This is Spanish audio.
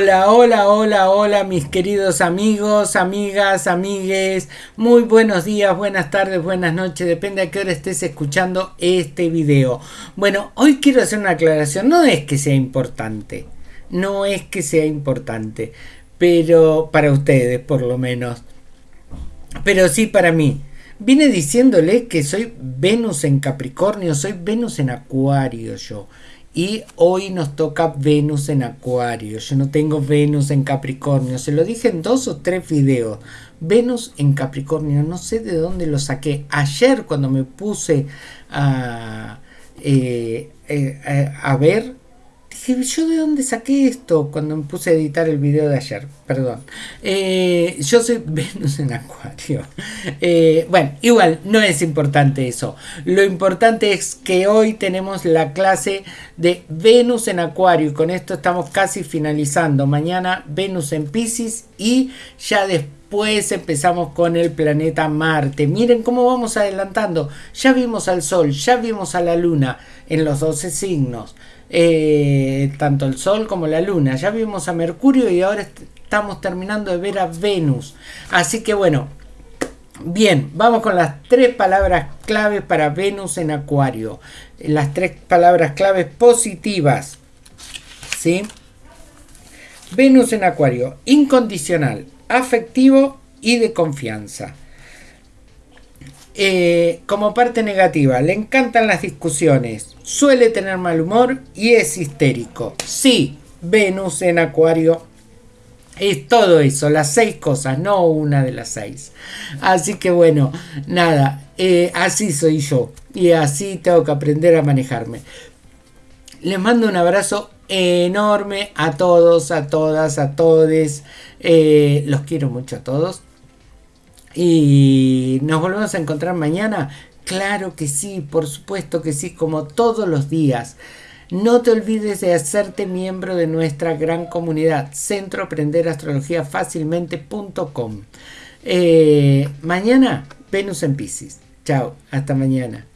Hola, hola, hola, hola mis queridos amigos, amigas, amigues. Muy buenos días, buenas tardes, buenas noches, depende a qué hora estés escuchando este video. Bueno, hoy quiero hacer una aclaración, no es que sea importante, no es que sea importante, pero para ustedes por lo menos, pero sí para mí. Vine diciéndole que soy Venus en Capricornio, soy Venus en Acuario yo. Y hoy nos toca Venus en Acuario. Yo no tengo Venus en Capricornio. Se lo dije en dos o tres videos. Venus en Capricornio. No sé de dónde lo saqué. Ayer cuando me puse a, eh, eh, a ver ¿yo de dónde saqué esto? Cuando me puse a editar el video de ayer, perdón. Eh, yo soy Venus en Acuario. Eh, bueno, igual, no es importante eso. Lo importante es que hoy tenemos la clase de Venus en Acuario y con esto estamos casi finalizando. Mañana Venus en Pisces y ya después empezamos con el planeta Marte. Miren cómo vamos adelantando. Ya vimos al Sol, ya vimos a la Luna en los 12 signos. Eh, tanto el Sol como la Luna. Ya vimos a Mercurio y ahora estamos terminando de ver a Venus. Así que bueno, bien, vamos con las tres palabras claves para Venus en Acuario. Las tres palabras claves positivas. ¿Sí? Venus en Acuario, incondicional, afectivo y de confianza. Eh, como parte negativa, le encantan las discusiones, suele tener mal humor y es histérico. Sí, Venus en Acuario es todo eso, las seis cosas, no una de las seis. Así que bueno, nada, eh, así soy yo y así tengo que aprender a manejarme. Les mando un abrazo enorme a todos, a todas, a todes. Eh, los quiero mucho a todos. Y nos volvemos a encontrar mañana. Claro que sí, por supuesto que sí, como todos los días. No te olvides de hacerte miembro de nuestra gran comunidad, Centro Aprender Astrología Fácilmente.com. Eh, mañana, Venus en Pisces. Chao, hasta mañana.